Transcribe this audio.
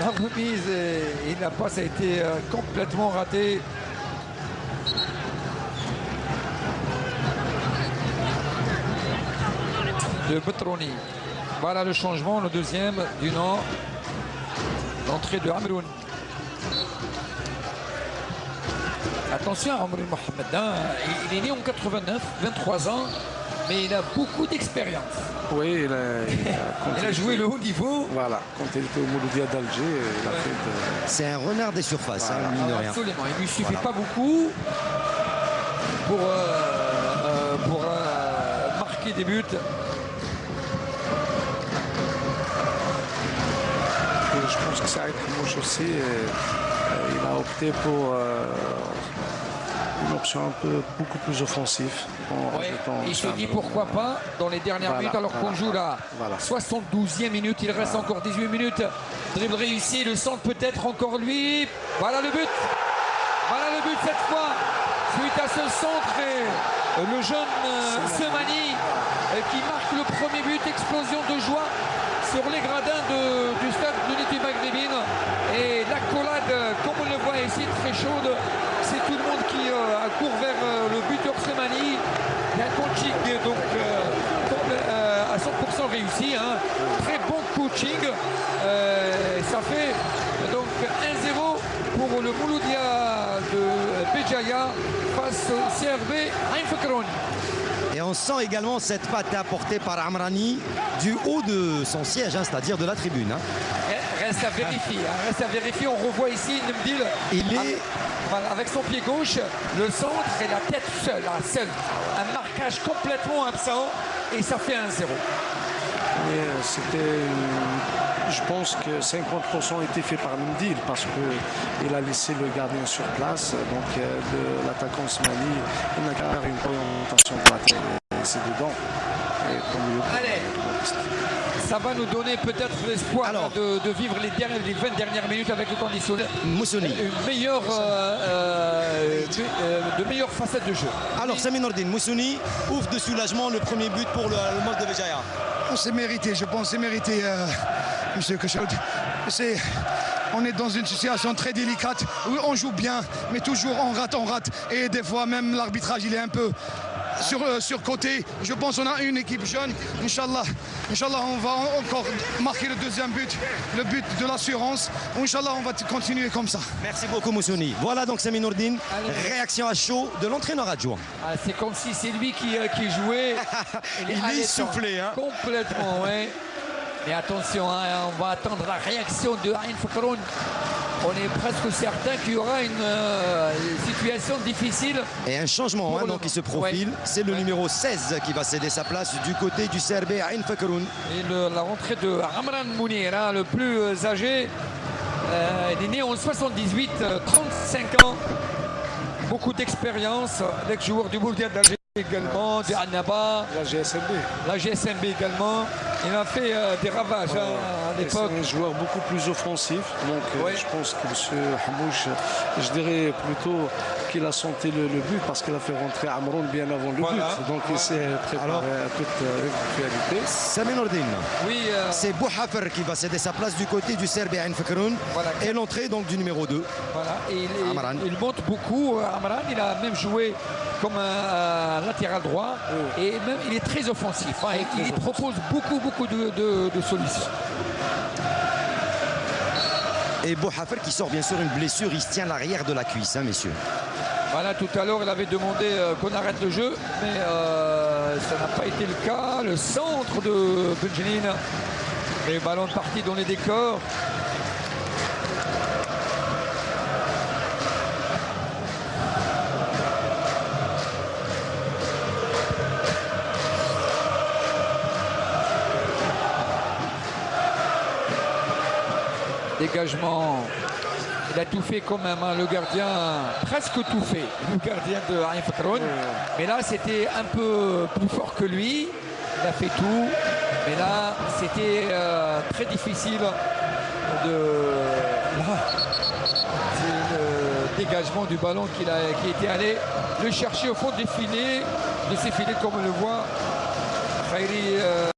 La remise, et, et la passe a été euh, complètement ratée. De Betroni. Voilà le changement, le deuxième du Nord. L'entrée de Amroun. Attention à Amroun Mohamed. hein. Il est né en 89, 23 ans, mais il a beaucoup d'expérience. Oui, il a, il a- quand Il a joué le haut niveau. Voilà, quand il était au Mouloudia d'Alger, il a fait de- C'est un renard des surfaces, hein, mine de rien. Absolument. Il lui suffit pas beaucoup pour, euh, euh, pour euh, marquer des buts. Et je pense que Saïd Hamouche aussi, euh, il a opté pour euh, une option un peu beaucoup plus offensive. En Ouais, rajoutant il se dit pourquoi pas dans les dernières Voilà, minutes alors qu'on joue la voilà. 72e minute. Il reste encore 18 minutes. Dribble réussi, le centre peut-être encore lui. Voilà le but. Voilà le but cette fois. Suite à ce centre et le jeune euh, Semani euh, qui marque le premier but. Explosion de joie sur les gradins de- du stade de l'unité maghrébine. Et l'accolade, comme on le voit ici, très chaude. C'est tout le monde qui euh, court vers euh, le buteur Semani. Il y a un coaching donc euh, comble- euh, à 100% réussi. hein. Très bon coaching. Euh, ça fait donc 1-0 pour le Mouloudia de Béjaïa face au CRB Fakroun. Et on sent également cette patte apportée par Amrani du haut de son siège, hein, c'est-à-dire de la tribune. hein. Eh, Reste à vérifier. hein, Reste à vérifier. On revoit ici Ndemdil. Il est- avec, son pied gauche, le centre et la tête seule. hein, seule. Un marquage complètement absent et ça fait 1-0. Mais euh, c'était. une- Je pense que 50% était fait par Mendil parce qu'il a laissé le gardien sur place. Donc euh, l'attaquant Smali, il n'a qu'à faire une orientation droite et c'est dedans. Et. Allez. Ça va nous donner peut-être l'espoir de, de vivre les, dernières- les 20 dernières minutes avec le conditionnel. Moussoni. Une meilleure, euh, euh, euh, de meilleures facettes de jeu. Alors Sami Nordin, Moussoni ouvre de soulagement le premier but pour le, le mode de Béjaïa. C'est mérité, je pense, c'est mérité, euh, Monsieur Kochaud. C'est, on est dans une situation très délicate on joue bien, mais toujours on rate, on rate. Et des fois même l'arbitrage, il est un peu sur, euh, sur côté. Je pense qu'on a une équipe jeune. Inch'Allah, Inch'Allah, on va encore marquer le deuxième but, le but de l'assurance. Inch'Allah, on va continuer comme ça. Merci beaucoup Moussoni. Voilà donc Sami Nordin, réaction à chaud de l'entraîneur adjoint. Ah, c'est comme si c'est lui qui, euh, qui jouait. Il est essoufflé, hein. Complètement, oui. Mais attention, hein, on va attendre la réaction de Ain Fakroun. On est presque certain qu'il y aura une euh, situation difficile. Et un changement hein, donc, qui se profile, Ouais. c'est le Ouais. numéro 16 qui va céder sa place du côté du CRB Ain Fakroun. Et le- la rentrée de Ramran Mounir, hein, le plus euh, âgé. Euh, il est né en 78, euh, 35 ans. Beaucoup d'expérience. L'ex-joueur du Bourdieu d'Alger également, de Annaba, La GSLB. la GSMB également. Il a fait euh, des ravages hein, à Et l'époque. C'est un joueur beaucoup plus offensif. Donc euh, Ouais. je pense que M. Hamouche, je dirais plutôt qu'il a senti le, le but parce qu'il a fait rentrer Amron bien avant le Voilà. but. Donc il s'est préparé Alors- à toute euh, éventualité. Oui, euh, C'est Bouhafer qui va céder sa place du côté du CRB Ain Fakroun. Voilà. Et l'entrée donc du numéro 2. voilà. Et il, il- Amran. il monte beaucoup. euh, Amran, il a même joué comme un, un latéral droit. Et même, il est très offensif. hein, et il propose beaucoup, beaucoup de, de- de solutions. Et Bouhafer qui sort bien sûr une blessure, il se tient l'arrière de la cuisse, hein, messieurs. Voilà, tout à l'heure, il avait demandé euh, qu'on arrête le jeu, mais euh, ça n'a pas été le cas. Le centre de Benjamin, les ballons partis dans les décors. Dégagement. Il a tout fait quand même, hein, le gardien, presque tout fait, le gardien de Ain Fakroun. Mais là, c'était un peu plus fort que lui. Il a fait tout. Mais là, c'était euh, très difficile de. Là, c'est le dégagement du ballon qu'il a, qui était allé le chercher au fond des filets, de ses filets, comme on le voit. Khairi, euh,